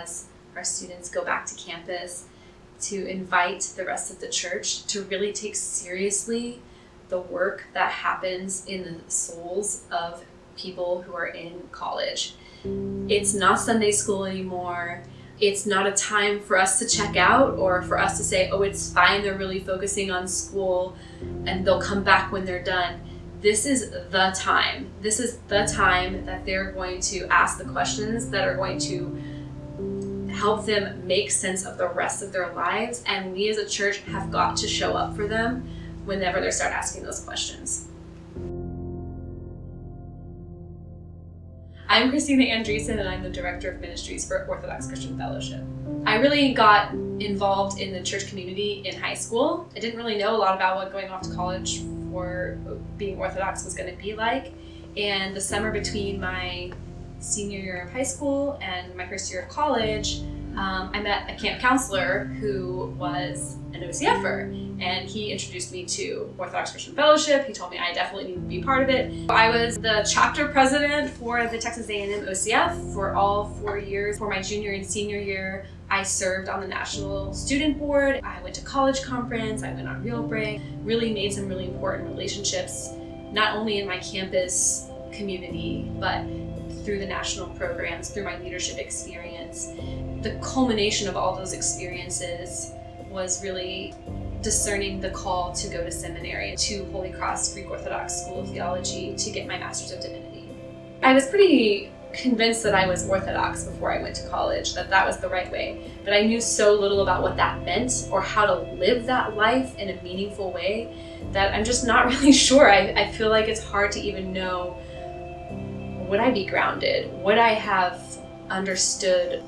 as our students go back to campus to invite the rest of the church to really take seriously the work that happens in the souls of people who are in college. It's not Sunday school anymore. It's not a time for us to check out or for us to say, oh, it's fine, they're really focusing on school and they'll come back when they're done. This is the time. This is the time that they're going to ask the questions that are going to help them make sense of the rest of their lives. And we as a church have got to show up for them whenever they start asking those questions. I'm Christina Andreessen and I'm the Director of Ministries for Orthodox Christian Fellowship. I really got involved in the church community in high school. I didn't really know a lot about what going off to college for being Orthodox was going to be like. And the summer between my senior year of high school and my first year of college, um, I met a camp counselor who was an OCFer, and he introduced me to Orthodox Christian Fellowship. He told me I definitely need to be part of it. I was the chapter president for the Texas A&M OCF for all four years. For my junior and senior year, I served on the National Student Board. I went to college conference. I went on Real Break. Really made some really important relationships, not only in my campus community, but through the national programs, through my leadership experience the culmination of all those experiences was really discerning the call to go to seminary to Holy Cross Greek Orthodox School of Theology to get my Master's of Divinity. I was pretty convinced that I was Orthodox before I went to college, that that was the right way, but I knew so little about what that meant or how to live that life in a meaningful way that I'm just not really sure. I, I feel like it's hard to even know would I be grounded? Would I have understood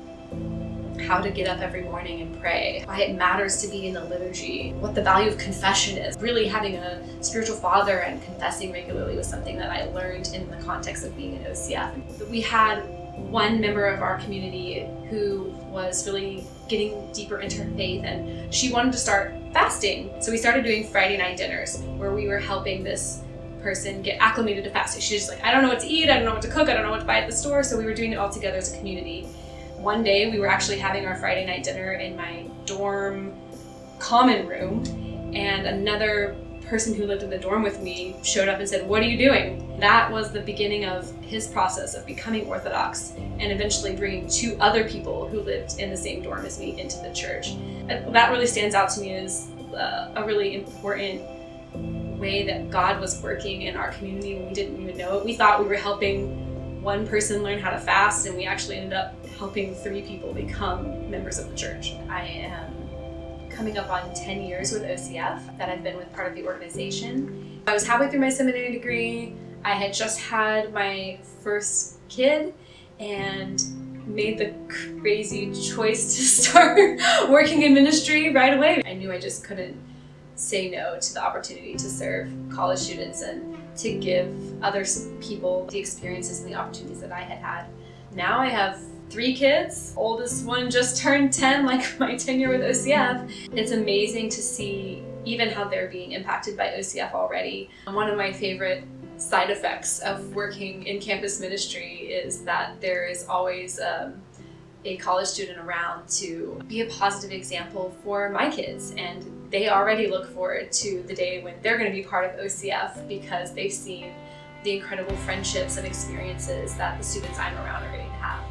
how to get up every morning and pray, why it matters to be in the liturgy, what the value of confession is. Really having a spiritual father and confessing regularly was something that I learned in the context of being an OCF. We had one member of our community who was really getting deeper into her faith and she wanted to start fasting. So we started doing Friday night dinners where we were helping this person get acclimated to fasting. She's just like, I don't know what to eat, I don't know what to cook, I don't know what to buy at the store. So we were doing it all together as a community one day we were actually having our Friday night dinner in my dorm common room and another person who lived in the dorm with me showed up and said, what are you doing? That was the beginning of his process of becoming Orthodox and eventually bringing two other people who lived in the same dorm as me into the church. That really stands out to me as uh, a really important way that God was working in our community when we didn't even know it. We thought we were helping one person learn how to fast and we actually ended up helping three people become members of the church. I am coming up on 10 years with OCF that I've been with part of the organization. I was halfway through my seminary degree. I had just had my first kid and made the crazy choice to start working in ministry right away. I knew I just couldn't say no to the opportunity to serve college students and to give other people the experiences and the opportunities that I had had. Now I have three kids. Oldest one just turned 10, like my tenure with OCF. It's amazing to see even how they're being impacted by OCF already. One of my favorite side effects of working in campus ministry is that there is always um, a college student around to be a positive example for my kids and they already look forward to the day when they're going to be part of OCF because they've seen the incredible friendships and experiences that the students I'm around are getting to have.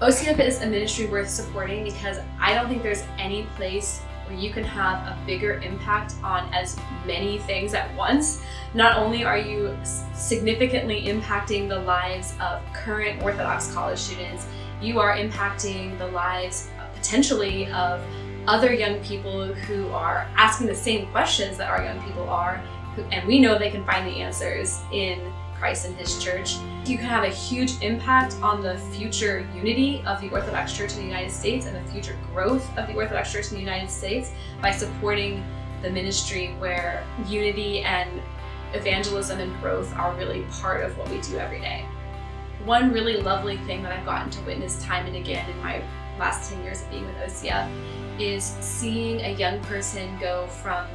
OCF is a ministry worth supporting because I don't think there's any place where you can have a bigger impact on as many things at once. Not only are you significantly impacting the lives of current Orthodox college students, you are impacting the lives potentially of other young people who are asking the same questions that our young people are, and we know they can find the answers in Christ and his church. You can have a huge impact on the future unity of the Orthodox Church in the United States and the future growth of the Orthodox Church in the United States by supporting the ministry where unity and evangelism and growth are really part of what we do every day. One really lovely thing that I've gotten to witness time and again in my last 10 years of being with OCF is seeing a young person go from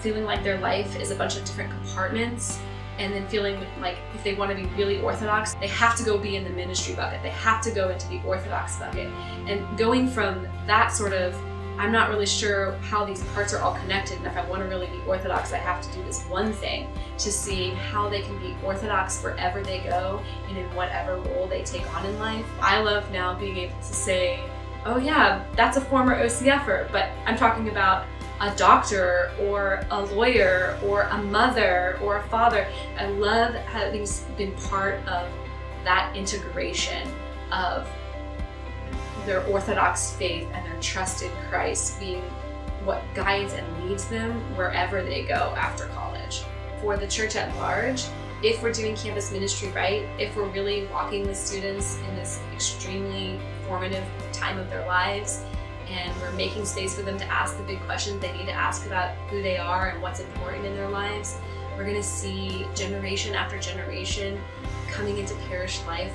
feeling like their life is a bunch of different compartments and then feeling like if they want to be really orthodox, they have to go be in the ministry bucket. They have to go into the orthodox bucket. And going from that sort of, I'm not really sure how these parts are all connected, and if I want to really be orthodox, I have to do this one thing, to see how they can be orthodox wherever they go and in whatever role they take on in life. I love now being able to say, oh yeah, that's a former OCFer, but I'm talking about a doctor or a lawyer or a mother or a father. I love having been part of that integration of their Orthodox faith and their trust in Christ being what guides and leads them wherever they go after college. For the church at large, if we're doing campus ministry right, if we're really walking with students in this extremely formative time of their lives, and we're making space for them to ask the big questions they need to ask about who they are and what's important in their lives, we're going to see generation after generation coming into parish life,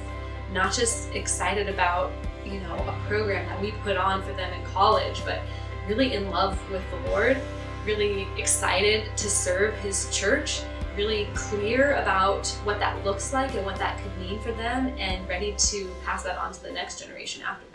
not just excited about, you know, a program that we put on for them in college, but really in love with the Lord, really excited to serve His church, really clear about what that looks like and what that could mean for them, and ready to pass that on to the next generation after